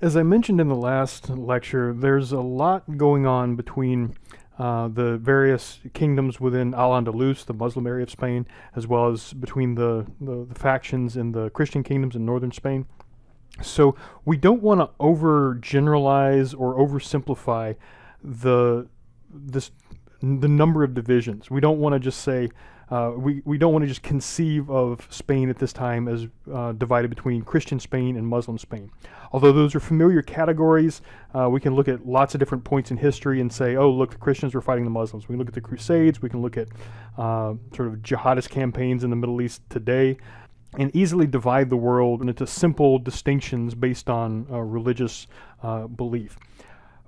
As I mentioned in the last lecture, there's a lot going on between uh, the various kingdoms within Al-Andalus, the Muslim area of Spain, as well as between the, the, the factions in the Christian kingdoms in northern Spain. So we don't want to overgeneralize or oversimplify the this the number of divisions. We don't want to just say uh, we, we don't want to just conceive of Spain at this time as uh, divided between Christian Spain and Muslim Spain. Although those are familiar categories, uh, we can look at lots of different points in history and say, oh, look, the Christians were fighting the Muslims. We can look at the Crusades, we can look at uh, sort of jihadist campaigns in the Middle East today, and easily divide the world into simple distinctions based on uh, religious belief.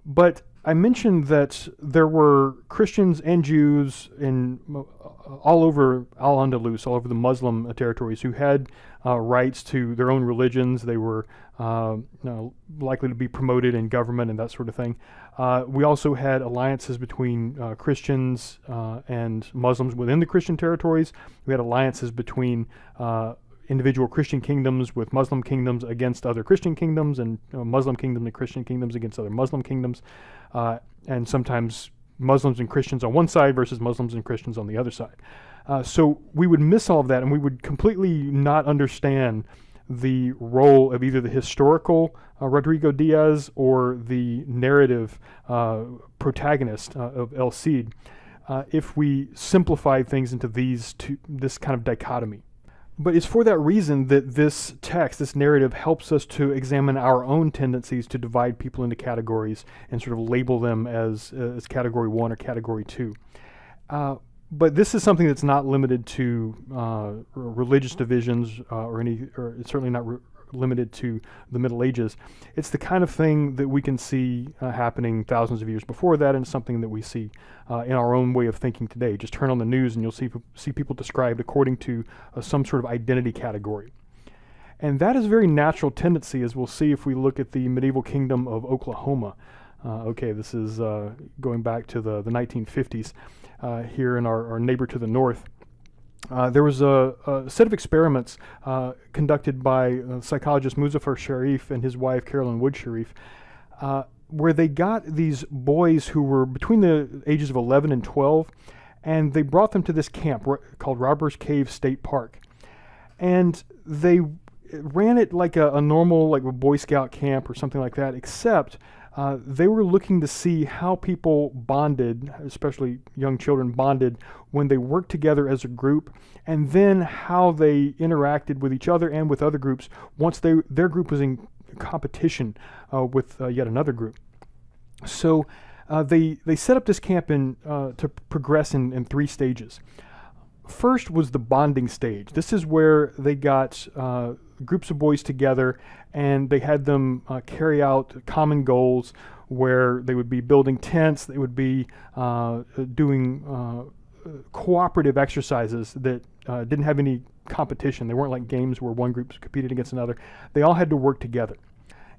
But I mentioned that there were Christians and Jews in uh, all over Al-Andalus, all over the Muslim territories, who had uh, rights to their own religions. They were uh, you know, likely to be promoted in government and that sort of thing. Uh, we also had alliances between uh, Christians uh, and Muslims within the Christian territories. We had alliances between individual Christian kingdoms with Muslim kingdoms against other Christian kingdoms and uh, Muslim kingdoms and Christian kingdoms against other Muslim kingdoms. Uh, and sometimes Muslims and Christians on one side versus Muslims and Christians on the other side. Uh, so we would miss all of that and we would completely not understand the role of either the historical uh, Rodrigo Diaz or the narrative uh, protagonist uh, of El Cid if we simplify things into these two, this kind of dichotomy. But it's for that reason that this text, this narrative, helps us to examine our own tendencies to divide people into categories and sort of label them as, uh, as category one or category two. Uh, but this is something that's not limited to uh, religious divisions uh, or any, or it's certainly not limited to the Middle Ages. It's the kind of thing that we can see uh, happening thousands of years before that, and something that we see uh, in our own way of thinking today. Just turn on the news and you'll see, see people described according to uh, some sort of identity category. And that is a very natural tendency, as we'll see if we look at the medieval kingdom of Oklahoma. Uh, okay, this is uh, going back to the, the 1950s uh, here in our, our neighbor to the north. Uh, there was a, a, set of experiments uh, conducted by uh, psychologist Muzafer Sherif and his wife Carolyn Wood Sherif, uh, where they got these boys who were between the ages of 11 and 12, and they brought them to this camp called Robbers Cave State Park. And they ran it like a, a normal, like a Boy Scout camp or something like that, except uh, they were looking to see how people bonded, especially young children bonded, when they worked together as a group, and then how they interacted with each other and with other groups once they, their group was in competition uh, with uh, yet another group. So uh, they, they set up this camp in, uh, to progress in, in three stages. First was the bonding stage. This is where they got groups of boys together and they had them uh, carry out common goals where they would be building tents, they would be uh, doing uh, cooperative exercises that uh, didn't have any competition. They weren't like games where one group competed against another. They all had to work together.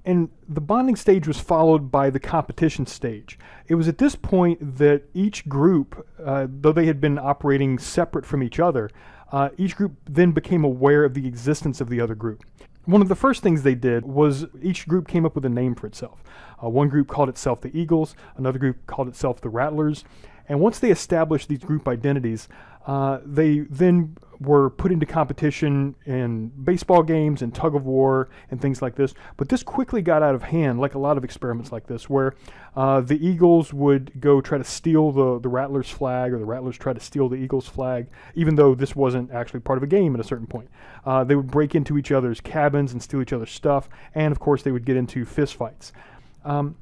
And the bonding stage was followed by the competition stage. It was at this point that each group, uh, though they had been operating separate from each other, uh, each group then became aware of the existence of the other group. One of the first things they did was each group came up with a name for itself. Uh, one group called itself the Eagles, another group called itself the Rattlers, and once they established these group identities, uh, they then were put into competition in baseball games and tug of war and things like this. But this quickly got out of hand, like a lot of experiments like this, where uh, the Eagles would go try to steal the, the Rattlers flag, or the Rattlers try to steal the Eagles flag, even though this wasn't actually part of a game at a certain point. Uh, they would break into each other's cabins and steal each other's stuff, and of course they would get into fistfights. Um,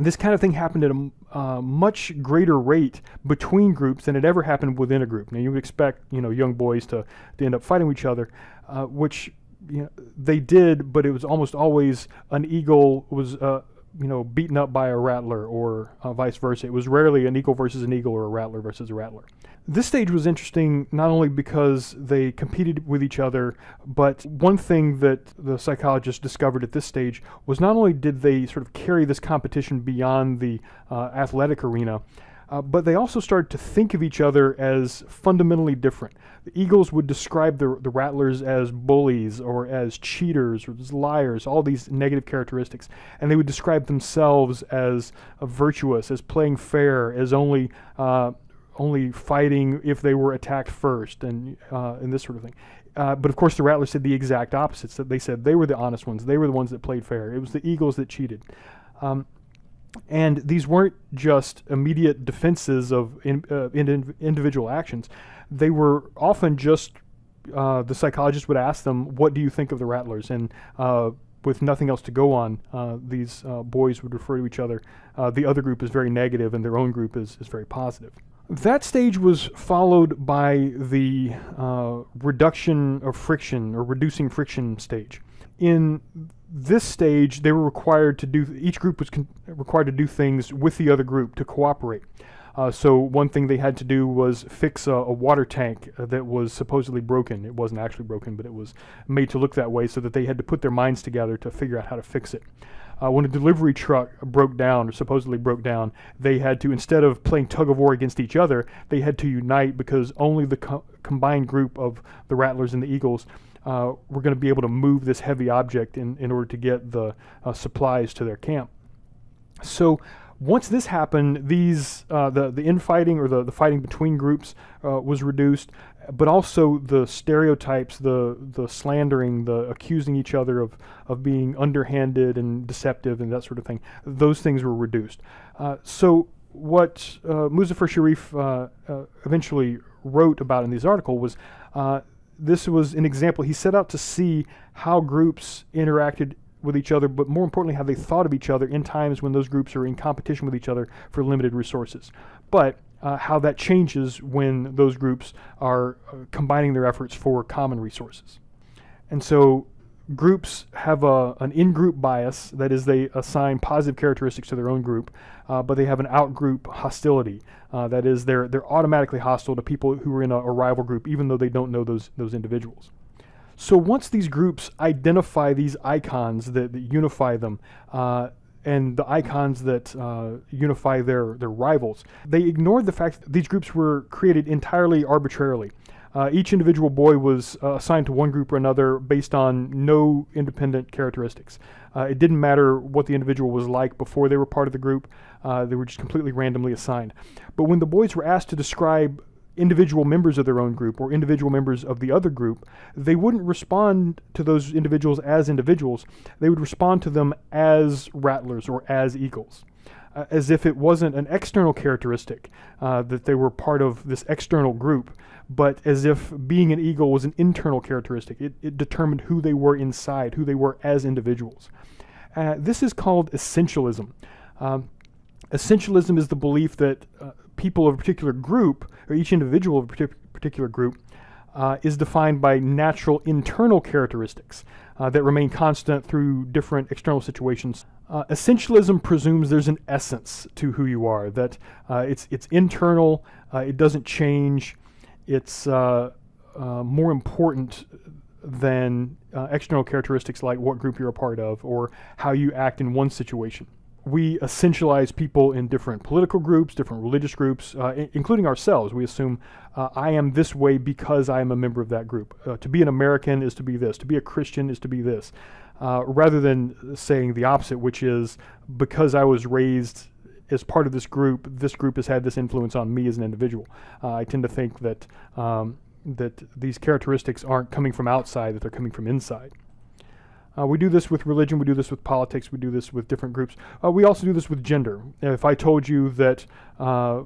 this kind of thing happened at a uh, much greater rate between groups than it ever happened within a group. Now you would expect you know young boys to, to end up fighting each other, uh, which you know, they did, but it was almost always an eagle was uh, you know beaten up by a rattler or uh, vice versa. It was rarely an eagle versus an eagle or a rattler versus a rattler. This stage was interesting not only because they competed with each other, but one thing that the psychologists discovered at this stage was not only did they sort of carry this competition beyond the uh, athletic arena, Uh, but they also started to think of each other as fundamentally different. The Eagles would describe the, the Rattlers as bullies or as cheaters or as liars, all these negative characteristics. And they would describe themselves as uh, virtuous, as playing fair, as only uh, only fighting if they were attacked first, and uh, and this sort of thing. Uh, but of course, the Rattlers said the exact opposites. That they said they were the honest ones. They were the ones that played fair. It was the Eagles that cheated. Um, and these weren't just immediate defenses of in, uh, in individual actions. They were often just uh, the psychologist would ask them, "What do you think of the Rattlers?" And uh, with nothing else to go on, uh, these uh, boys would refer to each other. The other group is very negative, and their own group is, is very positive. That stage was followed by the uh, reduction of friction or reducing friction stage. In this stage, they were required to do, each group was required to do things with the other group to cooperate. Uh, so one thing they had to do was fix a, a, water tank that was supposedly broken. It wasn't actually broken, but it was made to look that way so that they had to put their minds together to figure out how to fix it uh, when a delivery truck broke down or supposedly broke down, they had to, instead of playing tug of war against each other, they had to unite because only the co combined group of the Rattlers and the Eagles uh, were going to be able to move this heavy object in, in order to get the uh, supplies to their camp. So once this happened, these uh, the the infighting or the, the fighting between groups uh, was reduced, but also the stereotypes, the the slandering, the accusing each other of of being underhanded and deceptive and that sort of thing. Those things were reduced. Uh, so what uh, Muzafer Sherif uh, uh, eventually wrote about in this article was uh, this was an example. He set out to see how groups interacted with each other, but more importantly, how they thought of each other in times when those groups are in competition with each other for limited resources. But uh, how that changes when those groups are uh, combining their efforts for common resources. And so groups have a, an in-group bias, that is they assign positive characteristics to their own group, uh, but they have an out-group hostility. Uh, that is they're, they're automatically hostile to people who are in a, a rival group even though they don't know those, those individuals. So once these groups identify these icons that, that unify them, uh, and the icons that uh, unify their, their rivals. They ignored the fact that these groups were created entirely arbitrarily. Uh, each individual boy was uh, assigned to one group or another based on no independent characteristics. Uh, it didn't matter what the individual was like before they were part of the group, uh, they were just completely randomly assigned. But when the boys were asked to describe individual members of their own group or individual members of the other group, they wouldn't respond to those individuals as individuals. They would respond to them as rattlers or as eagles, uh, as if it wasn't an external characteristic uh, that they were part of this external group, but as if being an eagle was an internal characteristic. It, it determined who they were inside, who they were as individuals. Uh, this is called essentialism. Um, essentialism is the belief that uh, people of a particular group, or each individual of a particular group, uh, is defined by natural internal characteristics uh, that remain constant through different external situations. Uh, essentialism presumes there's an essence to who you are, that uh, it's, it's internal, uh, it doesn't change, it's uh, more important than external characteristics like what group you're a part of or how you act in one situation we essentialize people in different political groups, different religious groups, uh, including ourselves. We assume uh, I am this way because I am a member of that group. Uh, to be an American is to be this. To be a Christian is to be this. Uh, rather than saying the opposite, which is because I was raised as part of this group, this group has had this influence on me as an individual. Uh, I tend to think that um, that these characteristics aren't coming from outside; that they're coming from inside. Uh, we do this with religion, we do this with politics, we do this with different groups. Uh, we also do this with gender. If I told you that uh,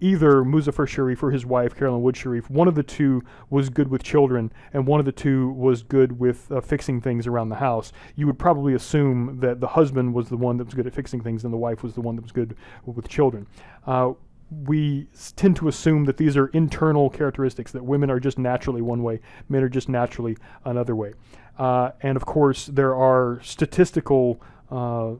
either Muzafer Sherif or his wife, Carolyn Wood Sherif, one of the two was good with children and one of the two was good with uh, fixing things around the house, you would probably assume that the husband was the one that was good at fixing things and the wife was the one that was good with children uh, we tend to assume that these are internal characteristics, that women are just naturally one way, men are just naturally another way. Uh, and of course, there are statistical uh,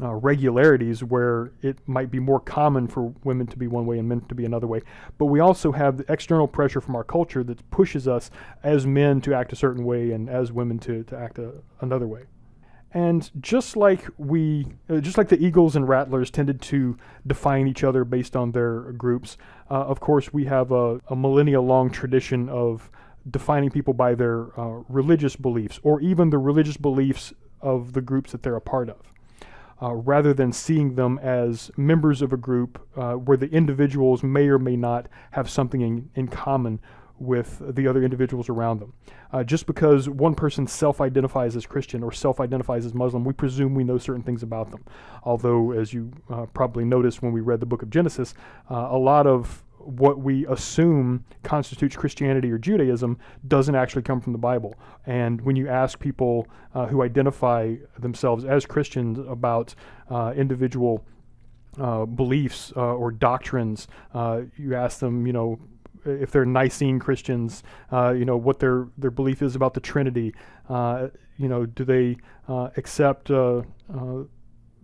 uh, regularities where it might be more common for women to be one way and men to be another way. But we also have the external pressure from our culture that pushes us as men to act a certain way and as women to, to act a, another way. And just like we, uh, just like the Eagles and Rattlers tended to define each other based on their groups, uh, of course we have a, a millennia-long tradition of defining people by their uh, religious beliefs or even the religious beliefs of the groups that they're a part of. Uh, rather than seeing them as members of a group uh, where the individuals may or may not have something in, in common with the other individuals around them. Uh, just because one person self-identifies as Christian or self-identifies as Muslim, we presume we know certain things about them. Although, as you uh, probably noticed when we read the book of Genesis, uh, a lot of what we assume constitutes Christianity or Judaism doesn't actually come from the Bible. And when you ask people uh, who identify themselves as Christians about uh, individual uh, beliefs uh, or doctrines, uh, you ask them, you know, if they're Nicene Christians, uh, you know, what their, their belief is about the Trinity. you know, do they accept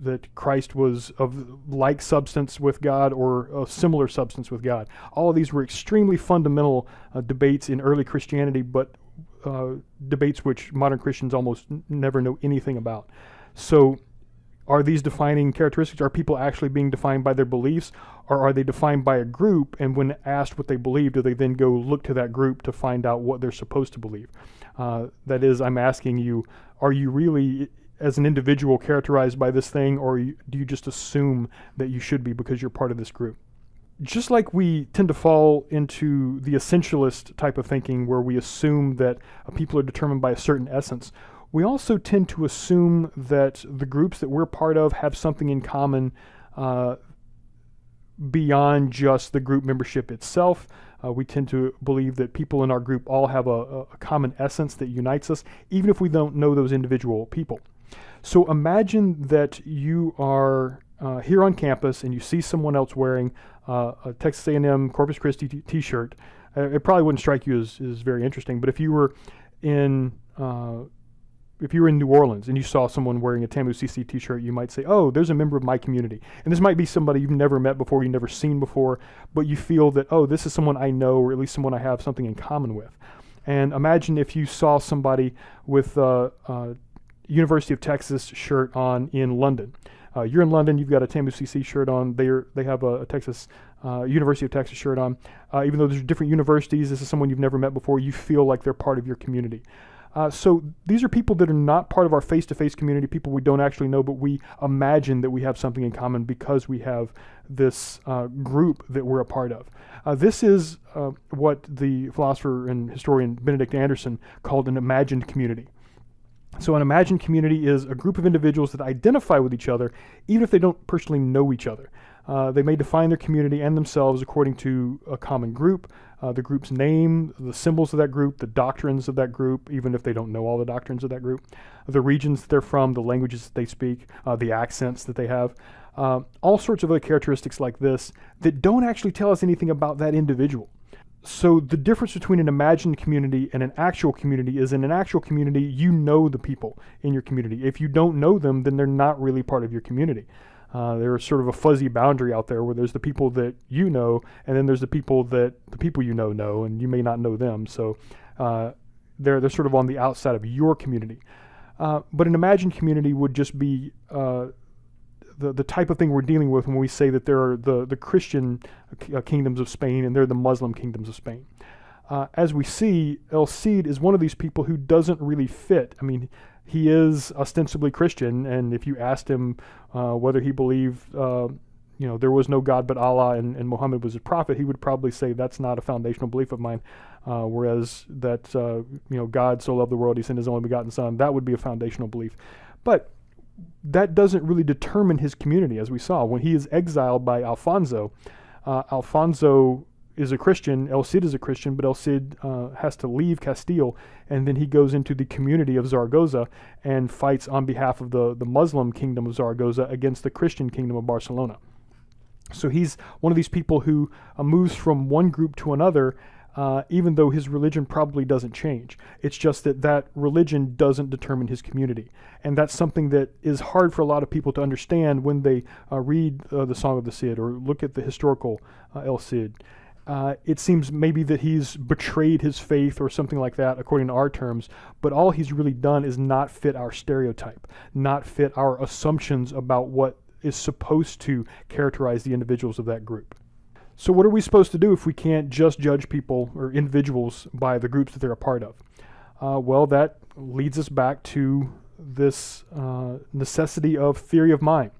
that Christ was of like substance with God or a similar substance with God. All of these were extremely fundamental uh, debates in early Christianity, but uh, debates which modern Christians almost never know anything about. So are these defining characteristics? Are people actually being defined by their beliefs or are they defined by a group and when asked what they believe, do they then go look to that group to find out what they're supposed to believe? Uh, that is, I'm asking you, are you really as an individual characterized by this thing, or do you just assume that you should be because you're part of this group? Just like we tend to fall into the essentialist type of thinking where we assume that people are determined by a certain essence, we also tend to assume that the groups that we're part of have something in common uh, beyond just the group membership itself. Uh, we tend to believe that people in our group all have a, a, common essence that unites us, even if we don't know those individual people. So imagine that you are uh, here on campus and you see someone else wearing uh, a Texas A&M Corpus Christi t-shirt. Uh, it probably wouldn't strike you as, as very interesting, but if you were in uh, if you were in New Orleans and you saw someone wearing a TAMU CC t-shirt, you might say, oh, there's a member of my community. And this might be somebody you've never met before, you've never seen before, but you feel that, oh, this is someone I know, or at least someone I have something in common with. And imagine if you saw somebody with a, uh, University of Texas shirt on in London. Uh, you're in London, you've got a TAMU CC shirt on, they're, they have a, a Texas, uh, University of Texas shirt on. Uh, even though there's different universities, this is someone you've never met before, you feel like they're part of your community. Uh, so these are people that are not part of our face-to-face -face community, people we don't actually know, but we imagine that we have something in common because we have this uh, group that we're a part of. Uh, this is what the philosopher and historian Benedict Anderson called an imagined community. So an imagined community is a group of individuals that identify with each other, even if they don't personally know each other. Uh, they may define their community and themselves according to a common group, uh, the group's name, the symbols of that group, the doctrines of that group, even if they don't know all the doctrines of that group, the regions they're from, the languages that they speak, uh, the accents that they have, uh, all sorts of other characteristics like this that don't actually tell us anything about that individual so the difference between an imagined community and an actual community is in an actual community, you know the people in your community. If you don't know them, then they're not really part of your community. Uh, there's sort of a fuzzy boundary out there where there's the people that you know, and then there's the people that the people you know know, and you may not know them. So uh, they're, they're sort of on the outside of your community. Uh, but an imagined community would just be uh, the, the type of thing we're dealing with when we say that there are the, the Christian uh, kingdoms of Spain and they're the Muslim kingdoms of Spain. Uh, as we see, El Cid is one of these people who doesn't really fit. I mean, he is ostensibly Christian, and if you asked him uh, whether he believed, uh, you know, there was no God but Allah and, and Muhammad was a prophet, he would probably say that's not a foundational belief of mine. Uh, whereas that, uh, you know, God so loved the world, he sent his only begotten son, that would be a foundational belief. But that doesn't really determine his community, as we saw. When he is exiled by Alfonso, uh, Alfonso is a Christian, El Cid is a Christian, but El Cid uh, has to leave Castile, and then he goes into the community of Zaragoza and fights on behalf of the, the Muslim kingdom of Zaragoza against the Christian kingdom of Barcelona. So he's one of these people who uh, moves from one group to another uh, even though his religion probably doesn't change. It's just that that religion doesn't determine his community. And that's something that is hard for a lot of people to understand when they uh, read uh, the Song of the Cid or look at the historical uh, El Cid. Uh, it seems maybe that he's betrayed his faith or something like that, according to our terms, but all he's really done is not fit our stereotype, not fit our assumptions about what is supposed to characterize the individuals of that group. So, what are we supposed to do if we can't just judge people or individuals by the groups that they're a part of? Uh, well, that leads us back to this uh, necessity of theory of mind.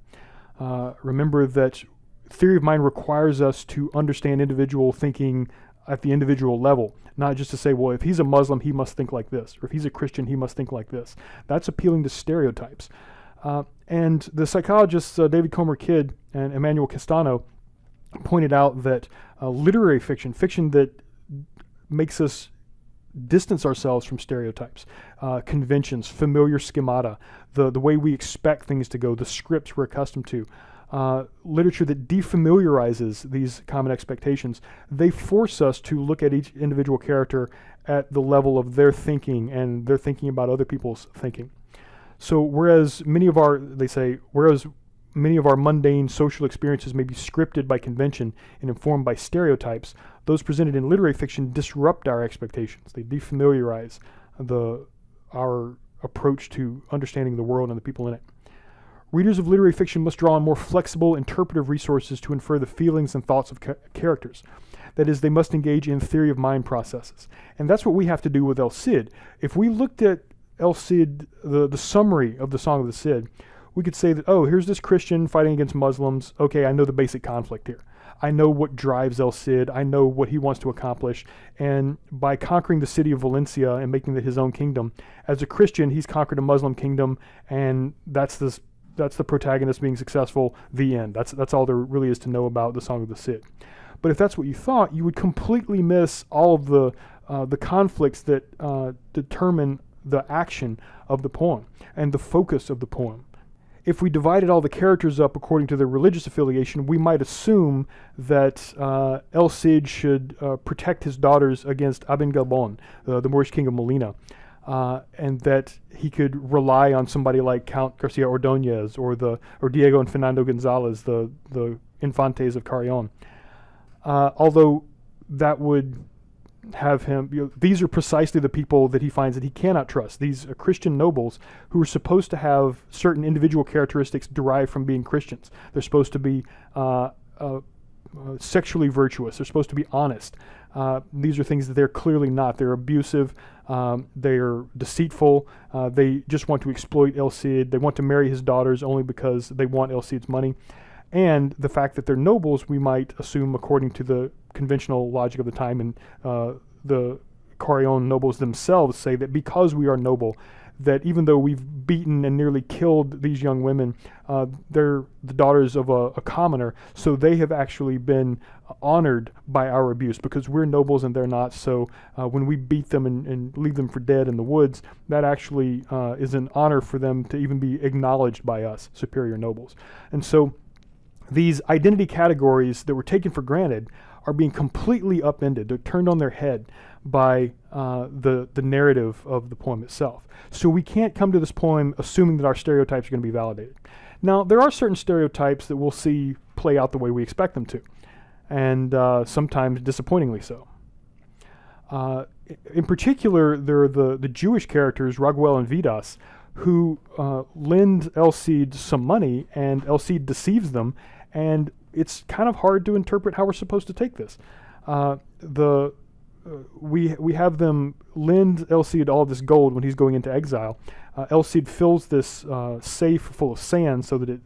Uh, remember that theory of mind requires us to understand individual thinking at the individual level, not just to say, well, if he's a Muslim, he must think like this, or if he's a Christian, he must think like this. That's appealing to stereotypes. Uh, and the psychologists uh, David Comer Kidd and Emmanuel Castano pointed out that uh, literary fiction, fiction that makes us distance ourselves from stereotypes, uh, conventions, familiar schemata, the, the way we expect things to go, the scripts we're accustomed to, uh, literature that defamiliarizes these common expectations, they force us to look at each individual character at the level of their thinking and their thinking about other people's thinking. So whereas many of our, they say, whereas many of our mundane social experiences may be scripted by convention and informed by stereotypes, those presented in literary fiction disrupt our expectations. They defamiliarize the our approach to understanding the world and the people in it. Readers of literary fiction must draw on more flexible interpretive resources to infer the feelings and thoughts of ca characters. That is, they must engage in theory of mind processes. And that's what we have to do with El Cid. If we looked at El Cid, the, the summary of the Song of the Cid, we could say that, oh, here's this Christian fighting against Muslims. Okay, I know the basic conflict here. I know what drives El Cid. I know what he wants to accomplish. And by conquering the city of Valencia and making it his own kingdom, as a Christian, he's conquered a Muslim kingdom, and that's this that's the protagonist being successful, the end. That's, that's all there really is to know about the Song of the Cid. But if that's what you thought, you would completely miss all of the, uh, the conflicts that uh, determine the action of the poem and the focus of the poem. If we divided all the characters up according to their religious affiliation, we might assume that uh, El Cid should uh, protect his daughters against Aben Gabon, uh, the Moorish king of Molina uh, and that he could rely on somebody like Count Garcia Ordonez or the or Diego and Fernando Gonzalez, the the infantes of Carrion. Uh, although that would have him, you know, these are precisely the people that he finds that he cannot trust. These are Christian nobles who are supposed to have certain individual characteristics derived from being Christians. They're supposed to be uh, uh uh, sexually virtuous. They're supposed to be honest. Uh, these are things that they're clearly not. They're abusive. Um, they're deceitful. Uh, they just want to exploit El Cid. They want to marry his daughters only because they want El Cid's money. And the fact that they're nobles, we might assume, according to the conventional logic of the time, and uh, the Carrion nobles themselves say that because we are noble, that even though we've beaten and nearly killed these young women, uh, they're the daughters of a, a, commoner, so they have actually been honored by our abuse because we're nobles and they're not. So uh, when we beat them and, and, leave them for dead in the woods, that actually uh, is an honor for them to even be acknowledged by us, superior nobles. And so these identity categories that were taken for granted are being completely upended. They're turned on their head by uh, the, the narrative of the poem itself. So we can't come to this poem assuming that our stereotypes are going to be validated. Now, there are certain stereotypes that we'll see play out the way we expect them to, and uh, sometimes disappointingly so. Uh, in particular, there are the, the Jewish characters, Raguel and Vidas, who uh, lend El Cid some money, and El Cid deceives them, and it's kind of hard to interpret how we're supposed to take this. Uh, the uh, we we have them lend El Cid all this gold when he's going into exile. Uh, El Cid fills this uh, safe full of sand so that it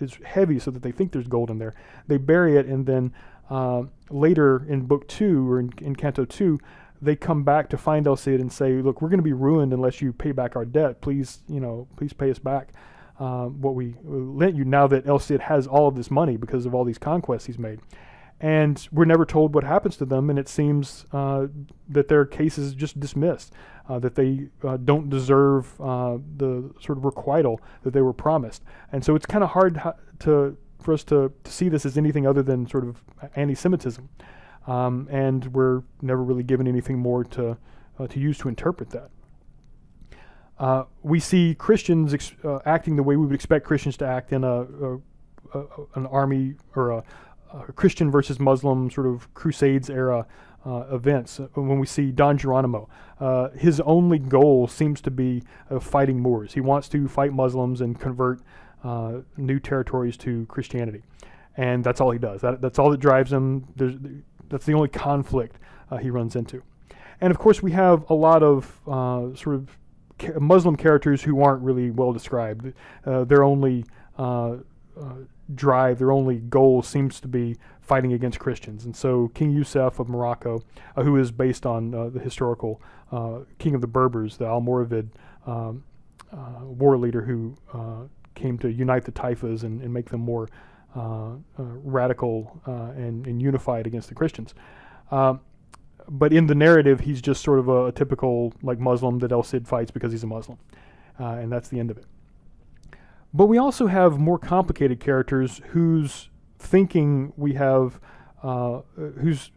is heavy, so that they think there's gold in there. They bury it, and then uh, later in book two or in, in Canto two, they come back to find El Cid and say, "Look, we're going to be ruined unless you pay back our debt. Please, you know, please pay us back." uh, what we lent you now that El Cid has all of this money because of all these conquests he's made. And we're never told what happens to them, and it seems uh, that their case is just dismissed, uh, that they uh, don't deserve uh, the sort of requital that they were promised. And so it's kind of hard to for us to, to see this as anything other than sort of anti-Semitism. Um, and we're never really given anything more to, uh, to use to interpret that. Uh, we see Christians uh, acting the way we would expect Christians to act in a, a, a an army or a, Christian versus Muslim sort of Crusades era uh, events. Uh, when we see Don Geronimo, uh, his only goal seems to be fighting Moors. He wants to fight Muslims and convert uh, new territories to Christianity, and that's all he does. That, that's all that drives him. There's, that's the only conflict uh, he runs into. And of course, we have a lot of sort of ca- Muslim characters who aren't really well described. their only drive, their only goal seems to be fighting against Christians. And so King Yusuf of Morocco, uh, who is based on uh, the historical uh, king of the Berbers, the Almoravid um, uh, war leader who uh, came to unite the Taifas and, and make them more radical and, and, unified against the Christians. Um, but in the narrative, he's just sort of a, a, typical like Muslim that El Cid fights because he's a Muslim, and that's the end of it. But we also have more complicated characters whose thinking we have, uh, whose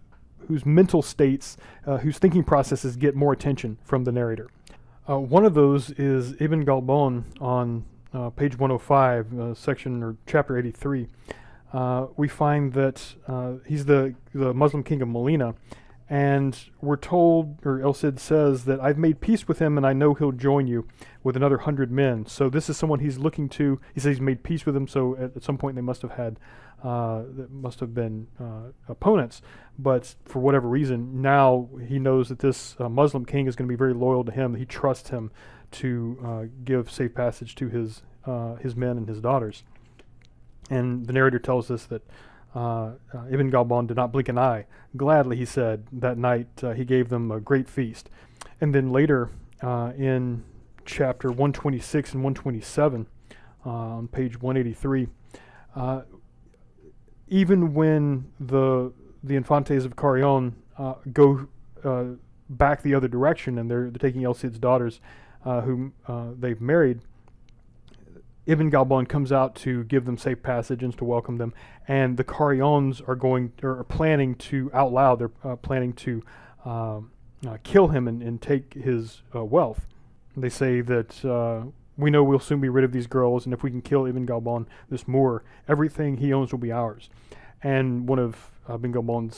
whose mental states, uh, whose thinking processes get more attention from the narrator. Uh, one of those is Ibn Galban on uh, page 105, uh, section or chapter 83. Uh, we find that he's the the Muslim king of Molina, and we're told, or El Cid says, that I've made peace with him and I know he'll join you with another hundred men. So this is someone he's looking to. He says he's made peace with him, so at, at some point they must have had, uh, that must have been uh, opponents. But for whatever reason, now he knows that this uh, Muslim king is going to be very loyal to him. He trusts him to uh, give safe passage to his, uh, his men and his daughters. And the narrator tells us that uh, uh, Ibn Galban did not blink an eye. Gladly, he said, that night uh, he gave them a great feast. And then later uh, in chapter 126 and 127, uh, on page 183, uh, even when the the Infantes of Carrion go back the other direction and they're, they're taking El Cid's daughters, whom they've married, Ibn Galban comes out to give them safe passage and to welcome them, and the Carrions are going or are planning to out loud. They're uh, planning to um, uh, kill him and, and take his uh, wealth. They say that uh, we know we'll soon be rid of these girls, and if we can kill Ibn Galban, this Moor, everything he owns will be ours. And one of uh,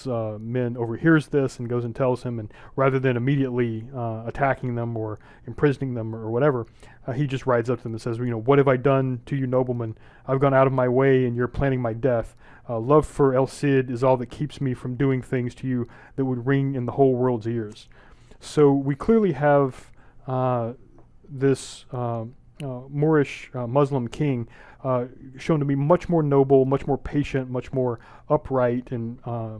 uh, men overhears this and goes and tells him, and rather than immediately uh, attacking them or imprisoning them or whatever, uh, he just rides up to them and says, you know, what have I done to you noblemen? I've gone out of my way and you're planning my death. Uh, love for El Cid is all that keeps me from doing things to you that would ring in the whole world's ears. So we clearly have uh, Moorish Muslim king uh, shown to be much more noble, much more patient, much more upright and, uh,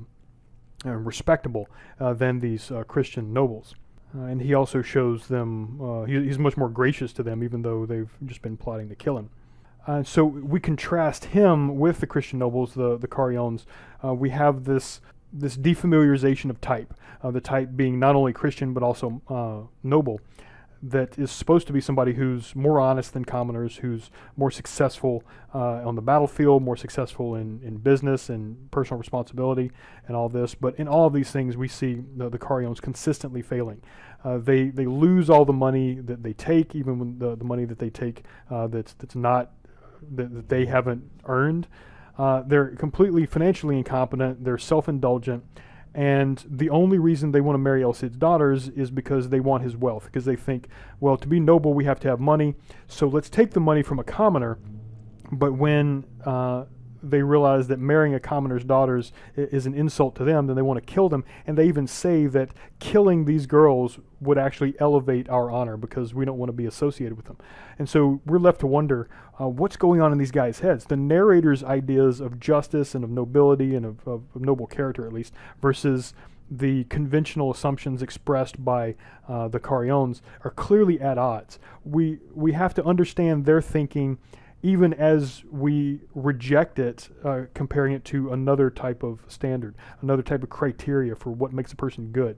and respectable uh, than these uh, Christian nobles. Uh, and he also shows them, he, he's much more gracious to them, even though they've just been plotting to kill him. Uh, so we contrast him with the Christian nobles, the the Carrions. Uh, we have this this defamiliarization of type, uh, the type being not only Christian but also noble that is supposed to be somebody who's more honest than commoners, who's more successful uh, on the battlefield, more successful in, in business and personal responsibility and all this. But in all of these things, we see the, the Carrions consistently failing. Uh, they, they lose all the money that they take, even the, the money that they take uh, that's, that's not, that, that they haven't earned. Uh, they're completely financially incompetent, they're self-indulgent, and the only reason they want to marry El Cid's daughters is because they want his wealth, because they think, well, to be noble, we have to have money. So let's take the money from a commoner. But when uh, they realize that marrying a commoner's daughters is an insult to them, then they want to kill them. And they even say that killing these girls would actually elevate our honor because we don't want to be associated with them. And so we're left to wonder uh, what's going on in these guys' heads. The narrator's ideas of justice and of nobility and of, of, of noble character, at least, versus the conventional assumptions expressed by uh, the Carrions are clearly at odds. We we have to understand their thinking even as we reject it, uh, comparing it to another type of standard, another type of criteria for what makes a person good.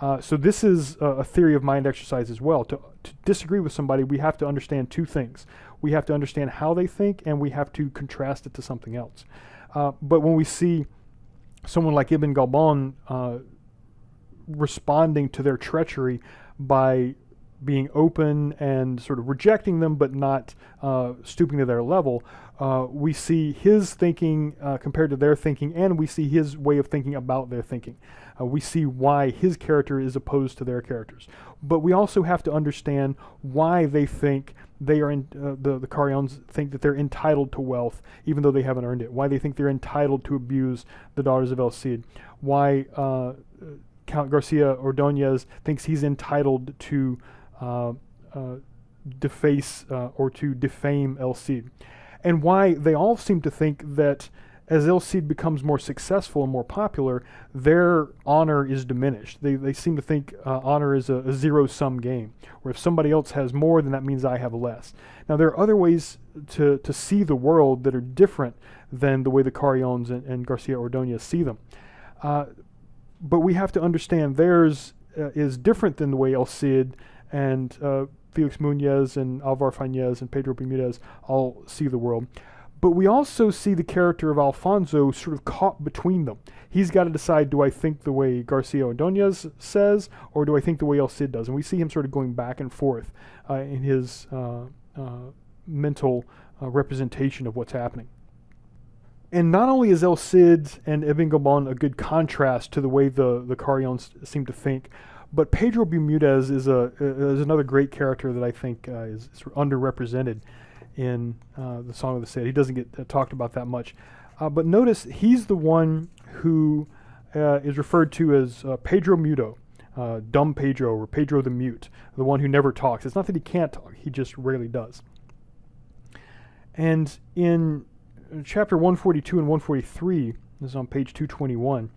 Uh, so this is a, a, theory of mind exercise as well. To, to, disagree with somebody, we have to understand two things. We have to understand how they think, and we have to contrast it to something else. Uh, but when we see someone like Ibn Galban uh, responding to their treachery by being open and sort of rejecting them, but not uh, stooping to their level. Uh, we see his thinking uh, compared to their thinking, and we see his way of thinking about their thinking. Uh, we see why his character is opposed to their characters. But we also have to understand why they think they are in, uh, the the Carrions think that they're entitled to wealth even though they haven't earned it. Why they think they're entitled to abuse the daughters of El Cid. Why uh, Count Garcia Ordonez thinks he's entitled to deface uh, or to defame El Cid, and why they all seem to think that as El Cid becomes more successful and more popular, their honor is diminished. They, they seem to think uh, honor is a, a zero sum game, where if somebody else has more, then that means I have less. Now, there are other ways to, to see the world that are different than the way the Carriones and, and Garcia Ordonez see them. Uh, but we have to understand theirs uh, is different than the way El Cid and uh, Felix Muñez and Alvar Fañez and Pedro Bermudez all see the world. But we also see the character of Alfonso sort of caught between them. He's got to decide do I think the way Garcia Ordonez says, or do I think the way El Cid does? And we see him sort of going back and forth uh, in his uh, uh, mental uh, representation of what's happening. And not only is El Cid and Ibn Gabon a good contrast to the way the, the Carriones seem to think, but Pedro Bermudez is, a, is another great character that I think uh, is of underrepresented in uh, the Song of the Cid. He doesn't get uh, talked about that much. Uh, but notice he's the one who uh, is referred to as uh, Pedro Mudo, dumb Pedro, or Pedro the Mute, the one who never talks. It's not that he can't talk, he just rarely does. And in chapter 142 and 143, this is on page 221,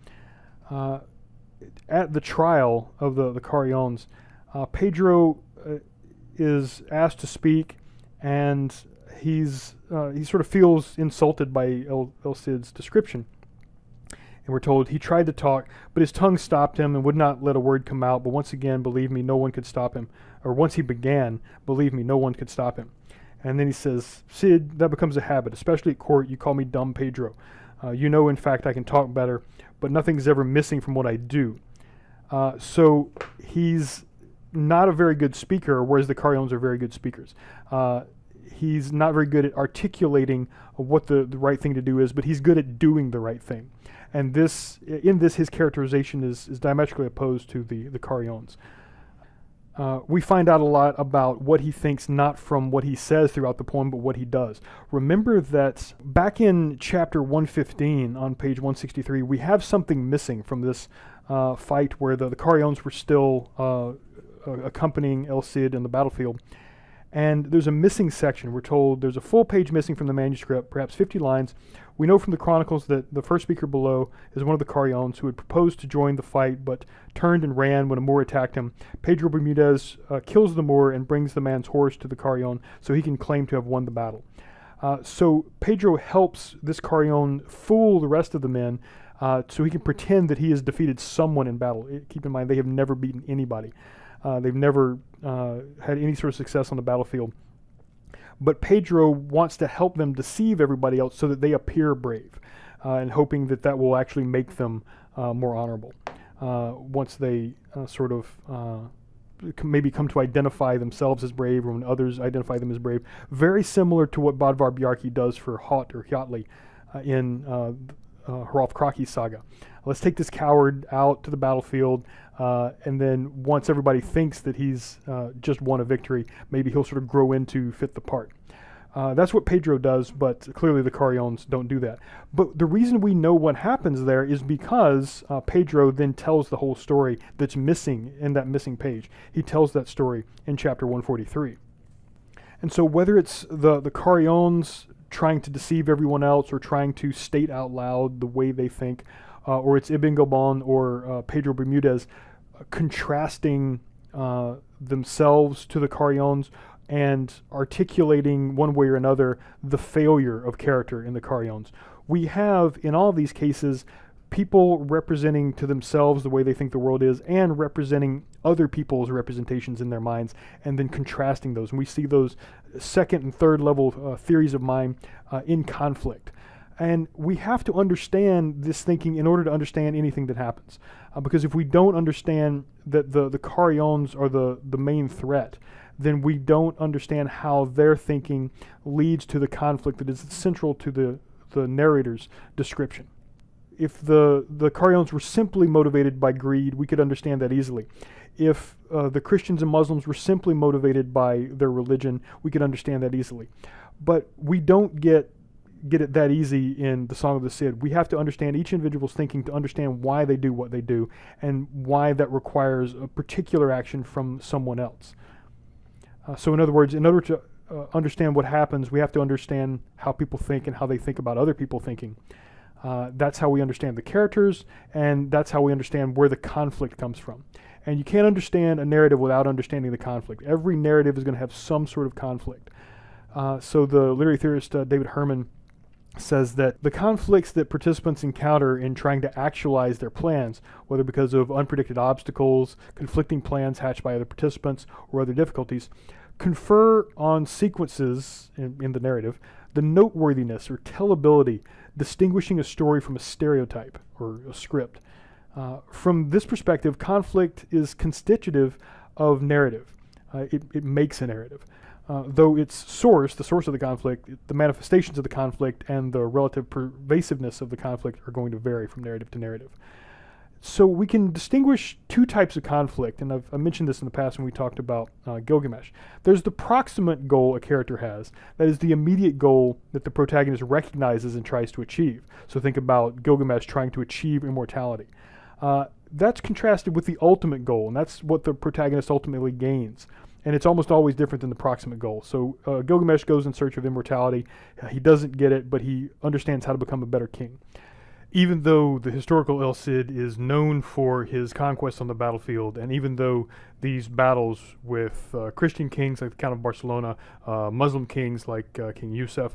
at the trial of the, the Carriones, Pedro is asked to speak and he's uh, he sort of feels insulted by El, El Cid's description. And we're told he tried to talk, but his tongue stopped him and would not let a word come out. But once again, believe me, no one could stop him. Or once he began, believe me, no one could stop him. And then he says, Cid, that becomes a habit, especially at court. You call me dumb Pedro. Uh, you know, in fact, I can talk better, but nothing's ever missing from what I do. Uh, so he's not a very good speaker, whereas the Carriones are very good speakers. Uh, he's not very good at articulating what the, the right thing to do is, but he's good at doing the right thing. And this, in this, his characterization is, is diametrically opposed to the, the Carriones. Uh, we find out a lot about what he thinks, not from what he says throughout the poem, but what he does. Remember that back in chapter 115 on page 163, we have something missing from this uh, fight where the, the Carriones were still uh, accompanying El Cid in the battlefield. And there's a missing section. We're told there's a full page missing from the manuscript, perhaps 50 lines. We know from the chronicles that the first speaker below is one of the Carriones who had proposed to join the fight but turned and ran when a Moor attacked him. Pedro Bermudez uh, kills the Moor and brings the man's horse to the Carrion so he can claim to have won the battle. Uh, so Pedro helps this Carrion fool the rest of the men uh, so he can pretend that he has defeated someone in battle. It, keep in mind, they have never beaten anybody. Uh, they've never uh, had any sort of success on the battlefield. But Pedro wants to help them deceive everybody else so that they appear brave, uh, and hoping that that will actually make them more honorable once they uh, sort of maybe come to identify themselves as brave or when others identify them as brave. Very similar to what Bodvar Bjarki does for Haut or Hjautli in uh, Hrolf Kraki saga. Let's take this coward out to the battlefield. Uh, and then once everybody thinks that he's uh, just won a victory, maybe he'll sort of grow into fit the part. Uh, that's what Pedro does, but clearly the Carriones don't do that. But the reason we know what happens there is because uh, Pedro then tells the whole story that's missing in that missing page. He tells that story in chapter 143. And so whether it's the, the Carriones trying to deceive everyone else or trying to state out loud the way they think, uh, or it's Ibn Gabon or uh, Pedro Bermudez uh, contrasting themselves to the Carriones and articulating one way or another the failure of character in the Carriones. We have, in all these cases, people representing to themselves the way they think the world is and representing other people's representations in their minds and then contrasting those. And we see those second and third level uh, theories of mind uh, in conflict. And we have to understand this thinking in order to understand anything that happens. Uh, because if we don't understand that the, the Carrions are the, the main threat, then we don't understand how their thinking leads to the conflict that is central to the, the narrator's description. If the, the Carrions were simply motivated by greed, we could understand that easily. If uh, the Christians and Muslims were simply motivated by their religion, we could understand that easily. But we don't get get it that easy in the Song of the Cid. We have to understand each individual's thinking to understand why they do what they do and why that requires a particular action from someone else. Uh, so, in other words, in order to uh, understand what happens, we have to understand how people think and how they think about other people thinking. Uh, that's how we understand the characters, and that's how we understand where the conflict comes from. And you can't understand a narrative without understanding the conflict. Every narrative is going to have some sort of conflict. Uh, so the literary theorist uh, David Herman says that the conflicts that participants encounter in trying to actualize their plans, whether because of unpredicted obstacles, conflicting plans hatched by other participants, or other difficulties, confer on sequences in, in the narrative the noteworthiness or tellability, distinguishing a story from a stereotype or a script. Uh, from this perspective, conflict is constitutive of narrative. Uh, it, it makes a narrative uh, though its source, the source of the conflict, the manifestations of the conflict, and the relative pervasiveness of the conflict are going to vary from narrative to narrative. So we can distinguish two types of conflict, and I've, I mentioned this in the past when we talked about uh, Gilgamesh. There's the proximate goal a character has, that is the immediate goal that the protagonist recognizes and tries to achieve. So think about Gilgamesh trying to achieve immortality. Uh, that's contrasted with the ultimate goal, and that's what the protagonist ultimately gains and it's almost always different than the proximate goal. So uh, Gilgamesh goes in search of immortality. Uh, he doesn't get it, but he understands how to become a better king. Even though the historical El Cid is known for his conquests on the battlefield, and even though these battles with uh, Christian kings like the Count of Barcelona, uh, Muslim kings like uh, King Yusuf,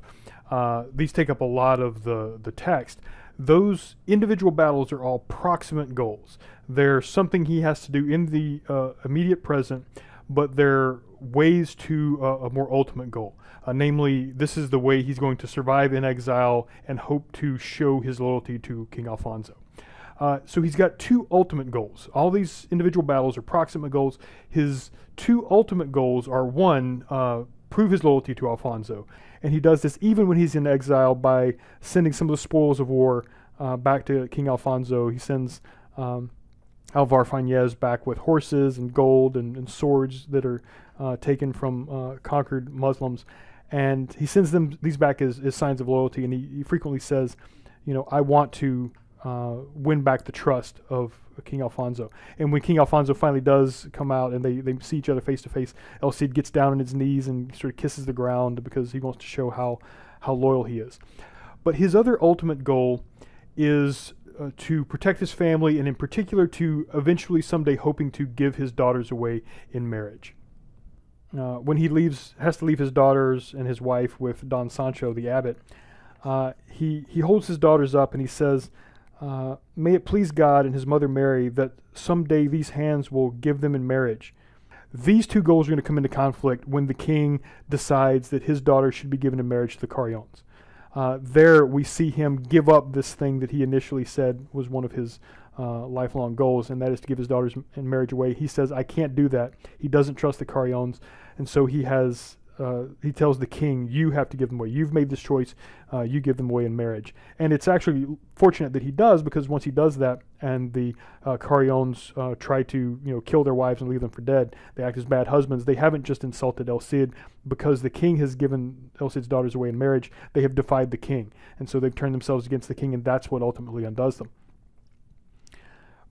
uh, these take up a lot of the, the text, those individual battles are all proximate goals. They're something he has to do in the immediate present but they're ways to uh, a more ultimate goal. Uh, namely, this is the way he's going to survive in exile and hope to show his loyalty to King Alfonso. Uh, so he's got two ultimate goals. All these individual battles are proximate goals. His two ultimate goals are one, uh, prove his loyalty to Alfonso. And he does this even when he's in exile by sending some of the spoils of war uh, back to King Alfonso. He sends um, Alvar Fanez back with horses and gold and, and swords that are uh, taken from uh, conquered Muslims. And he sends them these back as, as signs of loyalty. And he, he frequently says, you know, I want to uh, win back the trust of King Alfonso. And when King Alfonso finally does come out and they, they see each other face to face, El Cid gets down on his knees and sort of kisses the ground because he wants to show how, how loyal he is. But his other ultimate goal is uh, to protect his family, and in particular to eventually someday hoping to give his daughters away in marriage. Uh, when he leaves, has to leave his daughters and his wife with Don Sancho, the abbot, uh, he, he holds his daughters up and he says, uh, May it please God and his mother Mary that someday these hands will give them in marriage. These two goals are going to come into conflict when the king decides that his daughter should be given in marriage to the Carrions uh, there we see him give up this thing that he initially said was one of his uh, lifelong goals, and that is to give his daughters in marriage away. He says, I can't do that. He doesn't trust the Carrions, and so he has uh, he tells the king, "You have to give them away. You've made this choice. Uh, you give them away in marriage." And it's actually fortunate that he does because once he does that, and the uh, uh, try to you know kill their wives and leave them for dead, they act as bad husbands. They haven't just insulted El Cid because the king has given El Cid's daughters away in marriage. They have defied the king, and so they've turned themselves against the king, and that's what ultimately undoes them.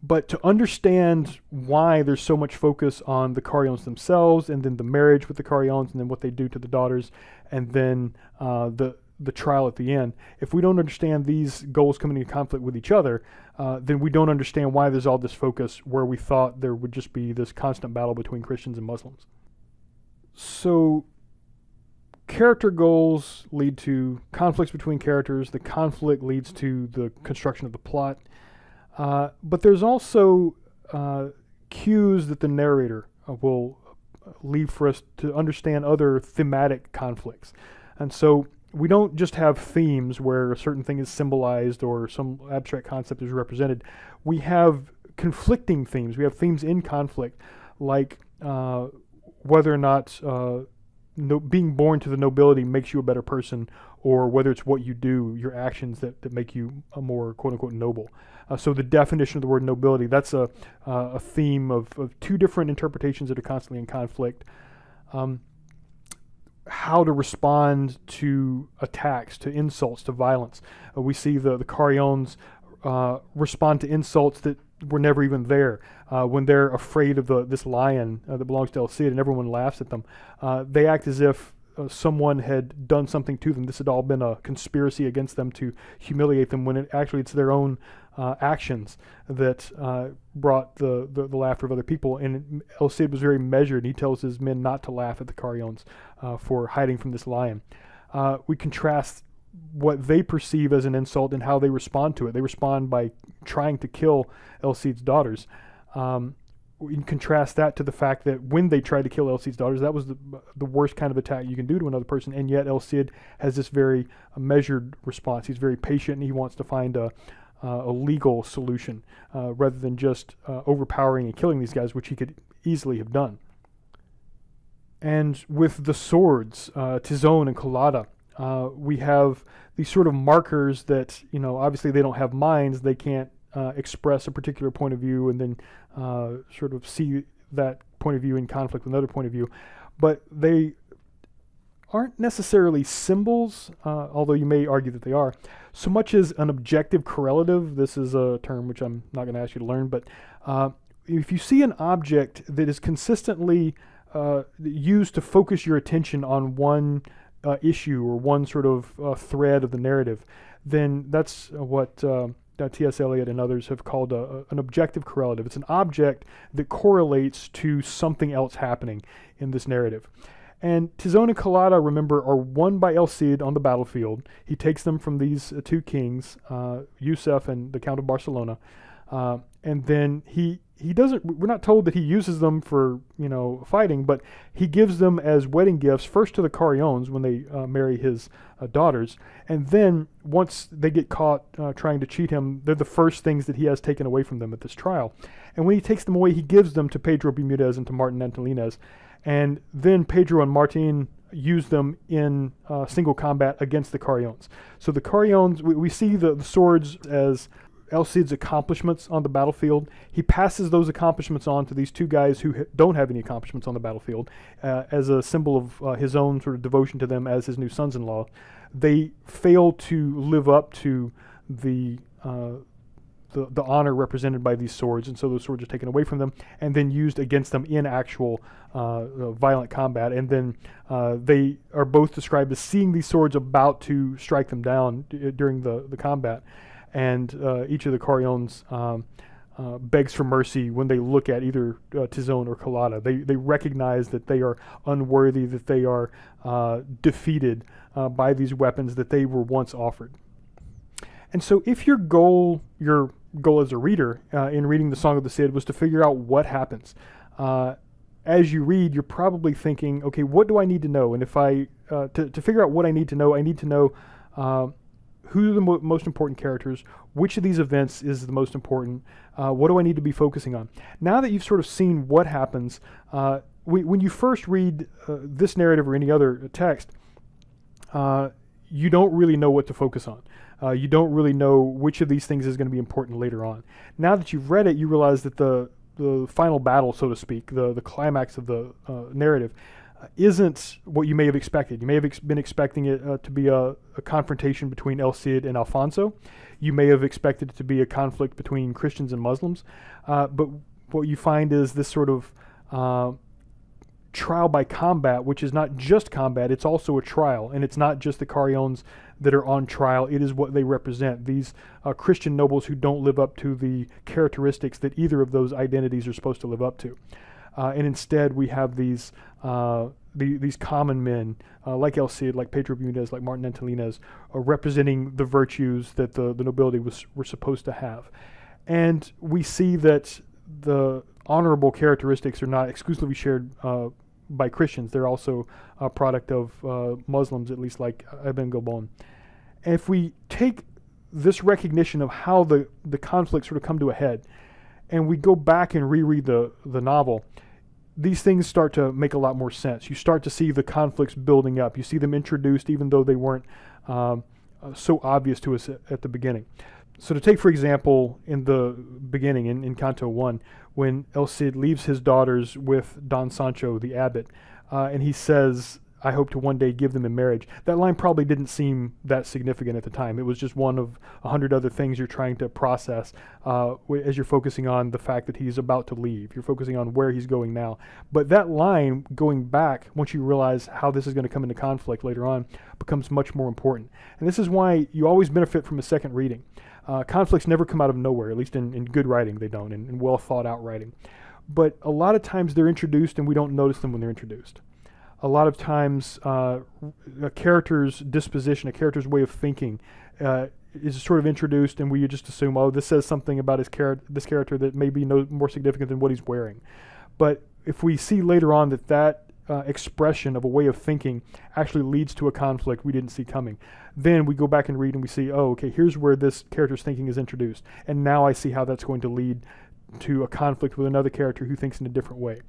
But to understand why there's so much focus on the Carrions themselves, and then the marriage with the Carrions, and then what they do to the daughters, and then uh, the the trial at the end. If we don't understand these goals coming into conflict with each other, uh, then we don't understand why there's all this focus where we thought there would just be this constant battle between Christians and Muslims. So, character goals lead to conflicts between characters. The conflict leads to the construction of the plot. Uh, but there's also uh, cues that the narrator uh, will leave for us to understand other thematic conflicts. And so we don't just have themes where a certain thing is symbolized or some abstract concept is represented. We have conflicting themes. We have themes in conflict, like uh, whether or not uh, no, being born to the nobility makes you a better person, or whether it's what you do, your actions that, that make you a more quote unquote noble. Uh, so the definition of the word nobility, that's a, uh, a theme of, of two different interpretations that are constantly in conflict. Um, how to respond to attacks, to insults, to violence. Uh, we see the, the Carriones uh, respond to insults that were never even there. Uh, when they're afraid of the, this lion uh, that belongs to El Cid and everyone laughs at them, they act as if uh, someone had done something to them. This had all been a conspiracy against them to humiliate them when it actually it's their own uh, actions that uh, brought the, the, the, laughter of other people. And El Cid was very measured. He tells his men not to laugh at the Carriones for hiding from this lion. we contrast what they perceive as an insult and how they respond to it. They respond by trying to kill El Cid's daughters. Um, can contrast that to the fact that when they tried to kill El Cid's daughters, that was the, the worst kind of attack you can do to another person, and yet El Cid has this very uh, measured response. He's very patient, and he wants to find a, uh, a legal solution uh, rather than just uh, overpowering and killing these guys, which he could easily have done. And with the swords, uh, and Colada, uh, we have these sort of markers that, you know, obviously they don't have minds, they can't uh, express a particular point of view and then uh, sort of see that point of view in conflict with another point of view. But they aren't necessarily symbols, uh, although you may argue that they are, so much as an objective correlative. This is a term which I'm not going to ask you to learn, but uh, if you see an object that is consistently uh, used to focus your attention on one uh, issue or one sort of uh, thread of the narrative, then that's what uh, T.S. Eliot and others have called a, a, an objective correlative. It's an object that correlates to something else happening in this narrative. And Tizon and Colada, remember, are won by El Cid on the battlefield. He takes them from these uh, two kings, uh, Yusef and the Count of Barcelona. Uh, and then he he doesn't we're not told that he uses them for you know fighting but he gives them as wedding gifts first to the Carriones when they uh, marry his uh, daughters. And then once they get caught uh, trying to cheat him they're the first things that he has taken away from them at this trial. And when he takes them away he gives them to Pedro Bermudez and to Martin Antolínez and then Pedro and Martin use them in uh, single combat against the Carriones so the Carriones we, we see the, the swords as El Cid's accomplishments on the battlefield. He passes those accomplishments on to these two guys who don't have any accomplishments on the battlefield uh, as a symbol of uh, his own sort of devotion to them as his new sons in law. They fail to live up to the, uh, the, the honor represented by these swords, and so those swords are taken away from them and then used against them in actual uh, uh, violent combat. And then uh, they are both described as seeing these swords about to strike them down during the, the combat and uh, each of the Carriones um, uh, begs for mercy when they look at either uh, Tizon or Colada. They, they recognize that they are unworthy, that they are uh, defeated uh, by these weapons that they were once offered. And so, if your goal, your goal as a reader uh, in reading the Song of the Cid was to figure out what happens, as you read, you're probably thinking, okay, what do I need to know? And if I, to, to figure out what I need to know, I need to know who are the mo most important characters, which of these events is the most important, uh, what do I need to be focusing on? Now that you've sort of seen what happens, uh, we, when you first read uh, this narrative or any other text, uh, you don't really know what to focus on. Uh, you don't really know which of these things is going to be important later on. Now that you've read it, you realize that the the final battle, so to speak, the the climax of the uh, narrative, isn't what you may have expected. You may have ex been expecting it uh, to be a, a, confrontation between El Cid and Alfonso. You may have expected it to be a conflict between Christians and Muslims. Uh, but what you find is this sort of uh, trial by combat, which is not just combat, it's also a trial. And it's not just the Carriones that are on trial, it is what they represent. These uh, Christian nobles who don't live up to the characteristics that either of those identities are supposed to live up to. Uh, and instead, we have these uh, the, these common men, uh, like El Cid, like Pedro Bermudez, like Martin Antolínez, representing the virtues that the, the nobility was were supposed to have. And we see that the honorable characteristics are not exclusively shared uh, by Christians. They're also a product of uh, Muslims, at least like Ibn Gabon. If we take this recognition of how the, the conflict sort of come to a head, and we go back and reread the, the novel, these things start to make a lot more sense. You start to see the conflicts building up. You see them introduced even though they weren't um, uh, so obvious to us at, the beginning. So to take, for example, in the beginning, in, in Canto 1, when El Cid leaves his daughters with Don Sancho, the abbot, uh, and he says, I hope to one day give them in marriage. That line probably didn't seem that significant at the time. It was just one of a hundred other things you're trying to process uh, as you're focusing on the fact that he's about to leave. You're focusing on where he's going now. But that line going back, once you realize how this is going to come into conflict later on, becomes much more important. And this is why you always benefit from a second reading. Uh, conflicts never come out of nowhere, at least in, in good writing, they don't, in, in well thought out writing. But a lot of times they're introduced and we don't notice them when they're introduced a lot of times uh, a character's disposition, a character's way of thinking, uh, is sort of introduced, and we just assume, oh, this says something about his this character that may be no more significant than what he's wearing. But if we see later on that that uh, expression of a way of thinking actually leads to a conflict we didn't see coming, then we go back and read and we see, oh, okay, here's where this character's thinking is introduced, and now I see how that's going to lead to a conflict with another character who thinks in a different way.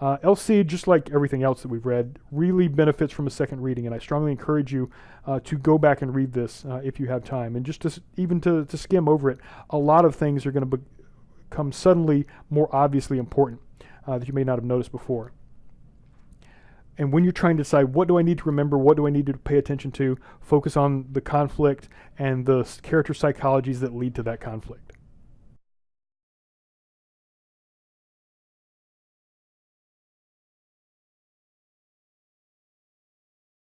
Uh, Cid, just like everything else that we've read, really benefits from a second reading, and I strongly encourage you uh, to go back and read this uh, if you have time. And just to, even to, to skim over it, a lot of things are going to be become suddenly more obviously important uh, that you may not have noticed before. And when you're trying to decide what do I need to remember, what do I need to pay attention to, focus on the conflict and the character psychologies that lead to that conflict.